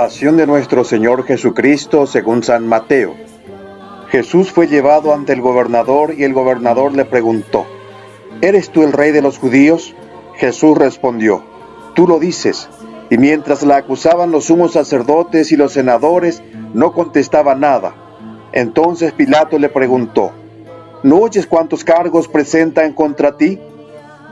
Pasión de nuestro Señor Jesucristo según San Mateo. Jesús fue llevado ante el gobernador y el gobernador le preguntó, ¿Eres tú el rey de los judíos? Jesús respondió, Tú lo dices. Y mientras la acusaban los sumos sacerdotes y los senadores, no contestaba nada. Entonces Pilato le preguntó, ¿No oyes cuántos cargos presentan contra ti?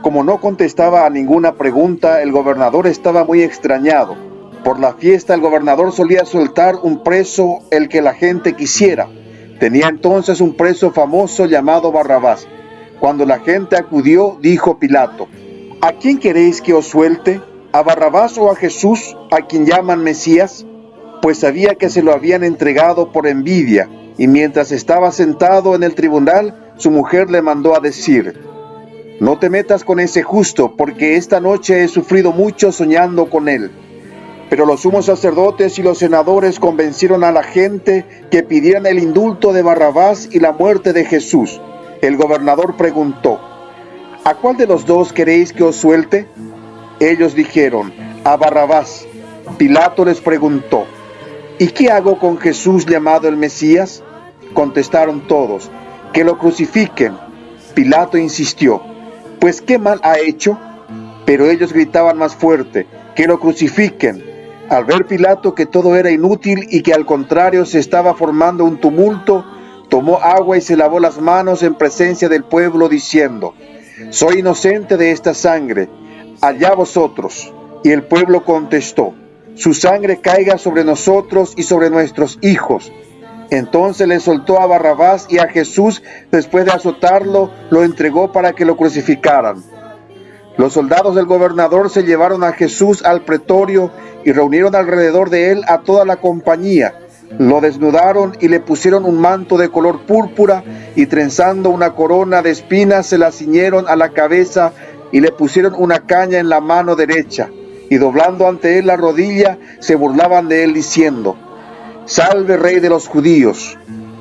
Como no contestaba a ninguna pregunta, el gobernador estaba muy extrañado. Por la fiesta el gobernador solía soltar un preso el que la gente quisiera. Tenía entonces un preso famoso llamado Barrabás. Cuando la gente acudió, dijo Pilato, ¿A quién queréis que os suelte? ¿A Barrabás o a Jesús, a quien llaman Mesías? Pues sabía que se lo habían entregado por envidia, y mientras estaba sentado en el tribunal, su mujer le mandó a decir, no te metas con ese justo, porque esta noche he sufrido mucho soñando con él. Pero los sumos sacerdotes y los senadores convencieron a la gente que pidieran el indulto de Barrabás y la muerte de Jesús. El gobernador preguntó, ¿A cuál de los dos queréis que os suelte? Ellos dijeron, a Barrabás. Pilato les preguntó, ¿y qué hago con Jesús llamado el Mesías? Contestaron todos, que lo crucifiquen. Pilato insistió, pues qué mal ha hecho. Pero ellos gritaban más fuerte, que lo crucifiquen. Al ver Pilato que todo era inútil y que al contrario se estaba formando un tumulto, tomó agua y se lavó las manos en presencia del pueblo diciendo, soy inocente de esta sangre, allá vosotros. Y el pueblo contestó, su sangre caiga sobre nosotros y sobre nuestros hijos. Entonces le soltó a Barrabás y a Jesús, después de azotarlo, lo entregó para que lo crucificaran. Los soldados del gobernador se llevaron a Jesús al pretorio y reunieron alrededor de él a toda la compañía. Lo desnudaron y le pusieron un manto de color púrpura y trenzando una corona de espinas se la ciñeron a la cabeza y le pusieron una caña en la mano derecha. Y doblando ante él la rodilla, se burlaban de él diciendo, Salve rey de los judíos.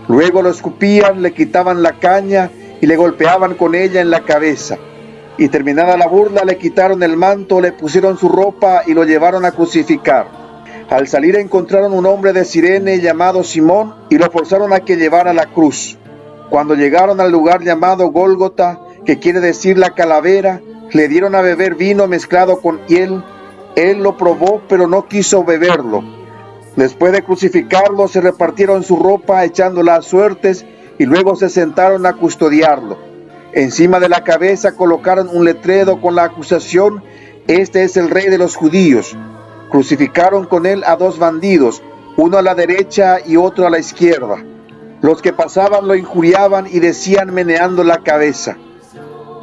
Luego lo escupían, le quitaban la caña y le golpeaban con ella en la cabeza. Y terminada la burla le quitaron el manto, le pusieron su ropa y lo llevaron a crucificar. Al salir encontraron un hombre de Sirene llamado Simón y lo forzaron a que llevara la cruz. Cuando llegaron al lugar llamado Gólgota, que quiere decir la calavera, le dieron a beber vino mezclado con hiel. Él lo probó, pero no quiso beberlo Después de crucificarlo, se repartieron su ropa echándola a suertes y luego se sentaron a custodiarlo. Encima de la cabeza colocaron un letrero con la acusación, Este es el rey de los judíos. Crucificaron con él a dos bandidos, uno a la derecha y otro a la izquierda. Los que pasaban lo injuriaban y decían meneando la cabeza,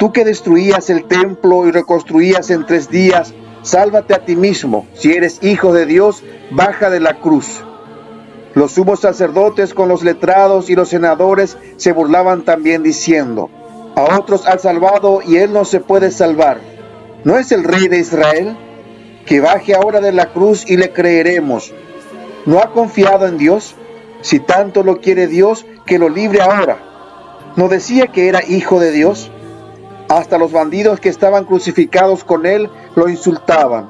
Tú que destruías el templo y reconstruías en tres días, Sálvate a ti mismo, si eres hijo de Dios, baja de la cruz. Los sumos sacerdotes con los letrados y los senadores se burlaban también diciendo, a otros ha salvado y él no se puede salvar. ¿No es el rey de Israel? Que baje ahora de la cruz y le creeremos. ¿No ha confiado en Dios? Si tanto lo quiere Dios, que lo libre ahora. ¿No decía que era hijo de Dios? Hasta los bandidos que estaban crucificados con él lo insultaban.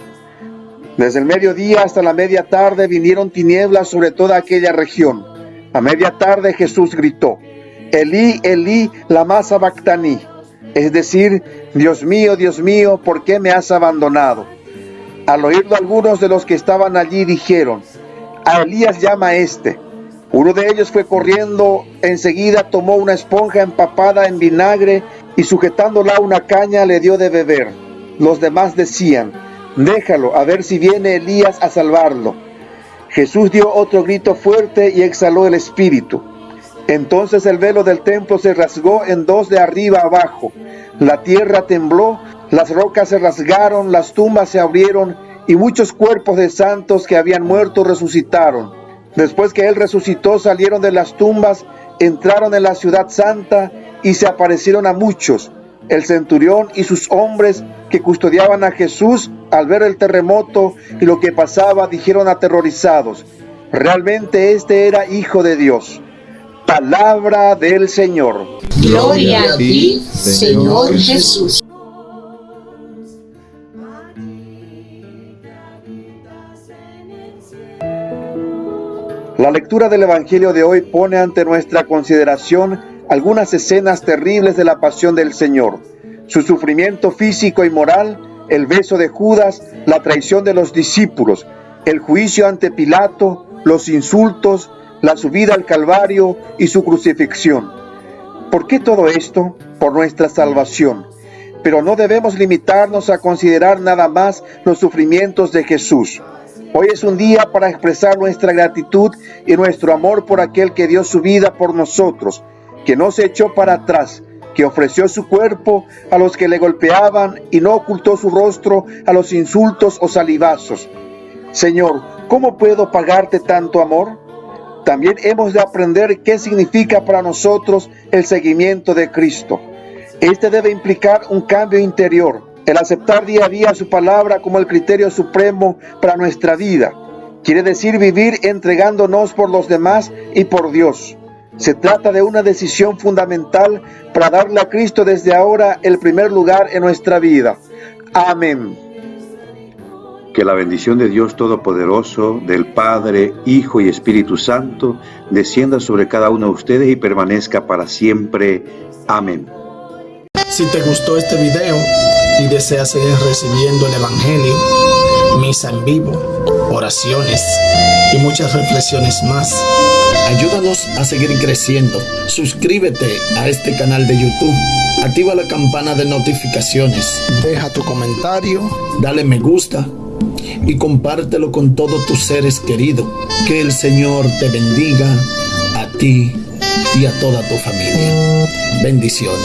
Desde el mediodía hasta la media tarde vinieron tinieblas sobre toda aquella región. A media tarde Jesús gritó, Elí, Elí, lama sabactaní, es decir, Dios mío, Dios mío, ¿por qué me has abandonado? Al oírlo algunos de los que estaban allí dijeron, a Elías llama este. Uno de ellos fue corriendo, enseguida tomó una esponja empapada en vinagre y sujetándola a una caña le dio de beber. Los demás decían, déjalo, a ver si viene Elías a salvarlo. Jesús dio otro grito fuerte y exhaló el espíritu. Entonces el velo del templo se rasgó en dos de arriba abajo. La tierra tembló, las rocas se rasgaron, las tumbas se abrieron y muchos cuerpos de santos que habían muerto resucitaron. Después que él resucitó salieron de las tumbas, entraron en la ciudad santa y se aparecieron a muchos. El centurión y sus hombres que custodiaban a Jesús al ver el terremoto y lo que pasaba dijeron aterrorizados, realmente este era hijo de Dios. Palabra del Señor. Gloria a ti, Señor Jesús. La lectura del Evangelio de hoy pone ante nuestra consideración algunas escenas terribles de la pasión del Señor, su sufrimiento físico y moral, el beso de Judas, la traición de los discípulos, el juicio ante Pilato, los insultos, la subida al Calvario y su crucifixión. ¿Por qué todo esto? Por nuestra salvación. Pero no debemos limitarnos a considerar nada más los sufrimientos de Jesús. Hoy es un día para expresar nuestra gratitud y nuestro amor por aquel que dio su vida por nosotros, que no se echó para atrás, que ofreció su cuerpo a los que le golpeaban y no ocultó su rostro a los insultos o salivazos. Señor, ¿cómo puedo pagarte tanto amor? También hemos de aprender qué significa para nosotros el seguimiento de Cristo. Este debe implicar un cambio interior, el aceptar día a día su palabra como el criterio supremo para nuestra vida. Quiere decir vivir entregándonos por los demás y por Dios. Se trata de una decisión fundamental para darle a Cristo desde ahora el primer lugar en nuestra vida. Amén. Que la bendición de Dios Todopoderoso, del Padre, Hijo y Espíritu Santo, descienda sobre cada uno de ustedes y permanezca para siempre. Amén. Si te gustó este video, y deseas seguir recibiendo el Evangelio, misa en vivo, oraciones y muchas reflexiones más, ayúdanos a seguir creciendo. Suscríbete a este canal de YouTube. Activa la campana de notificaciones. Deja tu comentario, dale me gusta y compártelo con todos tus seres queridos. Que el Señor te bendiga a ti y a toda tu familia. Bendiciones.